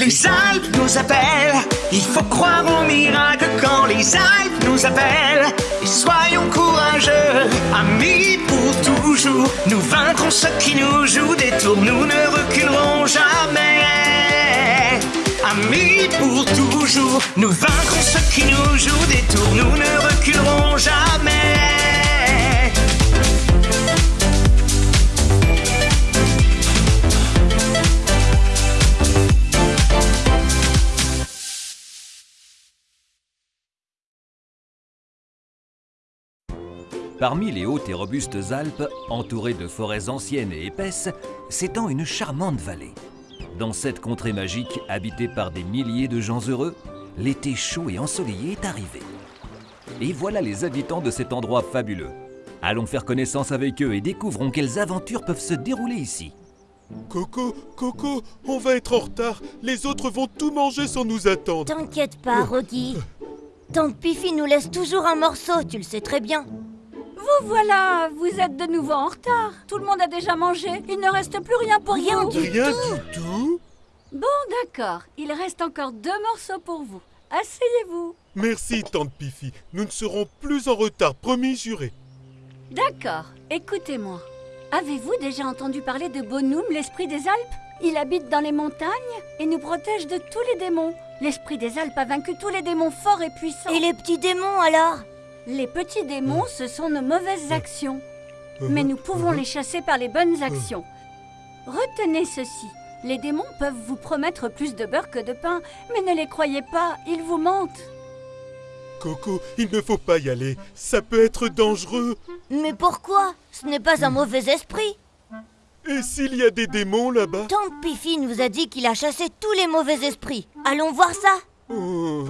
Les Alpes nous appellent, il faut croire au miracle quand les Alpes nous appellent. Et soyons courageux, amis pour toujours. Nous vaincrons ceux qui nous jouent des tours, nous ne reculerons jamais. Amis pour toujours, nous vaincrons ceux qui nous jouent des tours, nous ne reculerons Parmi les hautes et robustes Alpes, entourées de forêts anciennes et épaisses, s'étend une charmante vallée. Dans cette contrée magique, habitée par des milliers de gens heureux, l'été chaud et ensoleillé est arrivé. Et voilà les habitants de cet endroit fabuleux. Allons faire connaissance avec eux et découvrons quelles aventures peuvent se dérouler ici. Coco, Coco, on va être en retard. Les autres vont tout manger sans nous attendre. T'inquiète pas, Rocky. Tante Piffy nous laisse toujours un morceau, tu le sais très bien. Vous voilà, vous êtes de nouveau en retard. Tout le monde a déjà mangé. Il ne reste plus rien pour Rien vous. du Rien du tout. Bon, d'accord. Il reste encore deux morceaux pour vous. Asseyez-vous. Merci, tante Piffy. Nous ne serons plus en retard, promis juré. D'accord. Écoutez-moi. Avez-vous déjà entendu parler de Bonhomme, l'esprit des Alpes? Il habite dans les montagnes et nous protège de tous les démons. L'esprit des Alpes a vaincu tous les démons forts et puissants. Et les petits démons alors? Les petits démons, ce sont nos mauvaises actions. Mais nous pouvons les chasser par les bonnes actions. Retenez ceci. Les démons peuvent vous promettre plus de beurre que de pain, mais ne les croyez pas, ils vous mentent. Coco, il ne faut pas y aller. Ça peut être dangereux. Mais pourquoi? Ce n'est pas un mauvais esprit. Et s'il y a des démons là-bas? Tante Piffy nous a dit qu'il a chassé tous les mauvais esprits. Allons voir ça. Oh.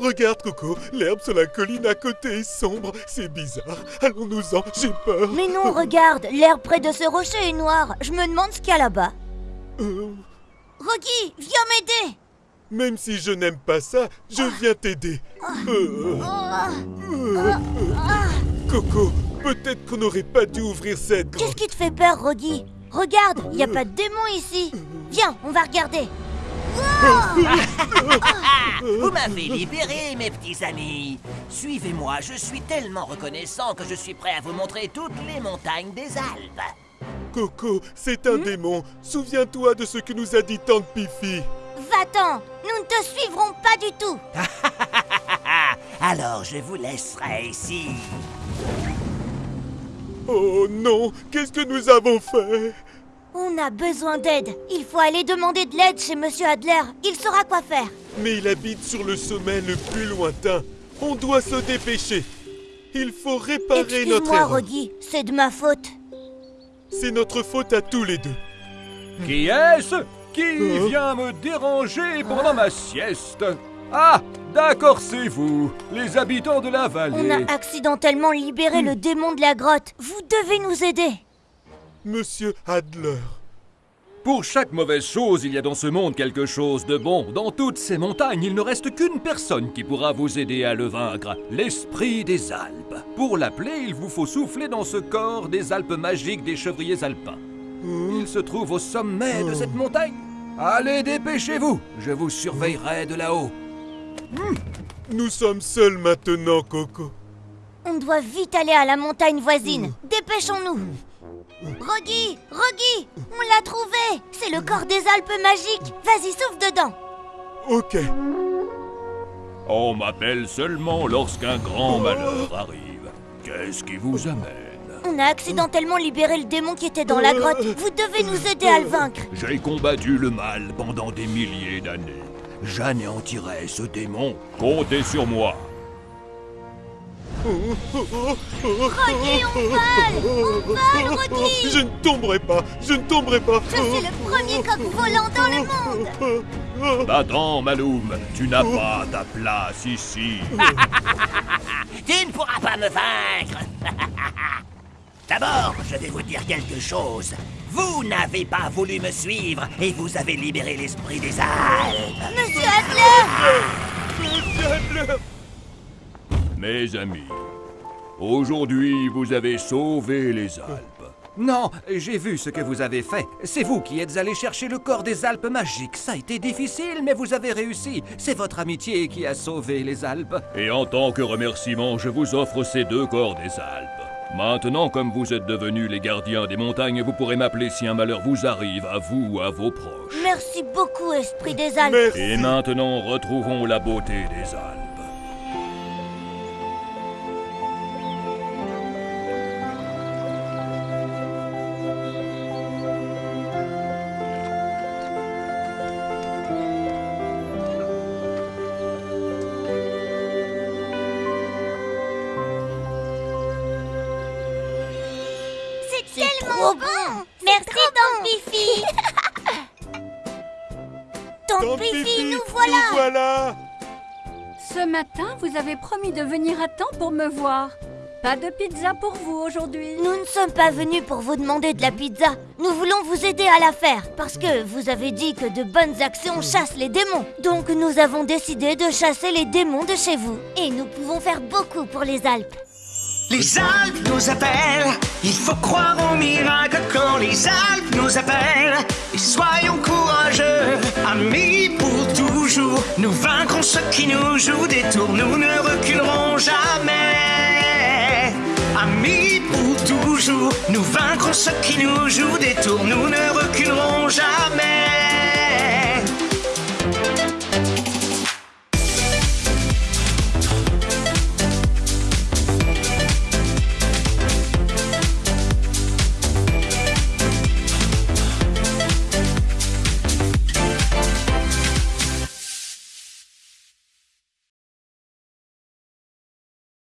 Regarde, Coco, l'herbe sur la colline à côté est sombre. C'est bizarre. Allons-nous-en, j'ai peur. Mais non, regarde, l'herbe près de ce rocher est noire. Je me demande ce qu'il y a là-bas. Euh, Rocky, viens m'aider. même si je n'aime pas ça, je viens t'aider. Euh, euh, Coco, peut-être qu'on n'aurait pas dû ouvrir cette Qu'est-ce qui te fait peur, Rocky? Regarde, il n'y a pas de démon ici. Viens, on va regarder. Vous m'avez libéré, mes petits amis. Suivez-moi, je suis tellement reconnaissant que je suis prêt à vous montrer toutes les montagnes des Alpes. Coco, c'est un démon. Souviens-toi de ce que nous a dit Tante Piffy. Va-t'en, nous ne te suivrons pas du tout. Alors je vous laisserai ici. Oh non, qu'est-ce que nous avons fait? On a besoin d'aide. Il faut aller demander de l'aide chez Monsieur Adler. Il saura quoi faire. Mais il habite sur le sommet le plus lointain. On doit se dépêcher. Il faut réparer notre Excuse-moi, erreur. C'est de ma faute. C'est notre faute à tous les deux. Qui est-ce Qui Hein vient me déranger pendant ma sieste? Ah, d'accord, c'est vous, les habitants de la On vallée. a accidentellement libéré le démon de la grotte. Vous devez nous aider. Monsieur Adler. Pour chaque mauvaise chose, il y a dans ce monde quelque chose de bon. Dans toutes ces montagnes, il ne reste qu'une personne qui pourra vous aider à le vaincre, l'esprit des Alpes. Pour l'appeler, il vous faut souffler dans ce corps des Alpes magiques des chevriers alpins. Il se trouve au sommet de cette montagne. Allez, dépêchez-vous, je vous surveillerai de là-haut. Nous sommes seuls maintenant, Coco. On doit vite aller à la montagne voisine. Dépêchons-nous. Rocky, Rocky, on l'a trouvé. C'est le corps des Alpes magiques. Vas-y, souffle dedans. Ok. On m'appelle seulement lorsqu'un grand malheur arrive. Qu'est-ce qui vous amène? On a accidentellement libéré le démon qui était dans la grotte. Vous devez nous aider à le vaincre. J'ai combattu le mal pendant des milliers d'années. J'anéantirai ce démon. Comptez sur moi. Rocky, on vole On vole, Rocky Je ne tomberai pas, je ne tomberai pas. Je suis le premier coq volant dans le monde Attends, Maloum, tu n'as pas ta place ici. Tu ne pourras pas me vaincre. D'abord, je vais vous dire quelque chose. Vous n'avez pas voulu me suivre et vous avez libéré l'esprit des Alpes. Monsieur Adler Monsieur Adler Mes amis, aujourd'hui vous avez sauvé les Alpes. Non, j'ai vu ce que vous avez fait. C'est vous qui êtes allé chercher le corps des Alpes magiques. Ça a été difficile, mais vous avez réussi. C'est votre amitié qui a sauvé les Alpes. Et en tant que remerciement, je vous offre ces deux corps des Alpes. Maintenant, comme vous êtes devenus les gardiens des montagnes, vous pourrez m'appeler si un malheur vous arrive, à vous ou à vos proches. Merci beaucoup, Esprit des Alpes. Merci. Et maintenant, retrouvons la beauté des Alpes. Bon. Merci, Tante. Tante Tante Fifi, nous voilà. Nous voilà Ce matin, vous avez promis de venir à temps pour me voir. Pas de pizza pour vous aujourd'hui. Nous ne sommes pas venus pour vous demander de la pizza. Nous voulons vous aider à la faire parce que vous avez dit que de bonnes actions chassent les démons. Donc nous avons décidé de chasser les démons de chez vous. Et nous pouvons faire beaucoup pour les Alpes. Les Alpes nous appellent, il faut croire au miracle quand les Alpes nous appellent. Et soyons courageux, amis pour toujours. Nous vaincrons ceux qui nous jouent des tours, nous ne reculerons jamais. Amis pour toujours, nous vaincrons ceux qui nous jouent des tours, nous ne.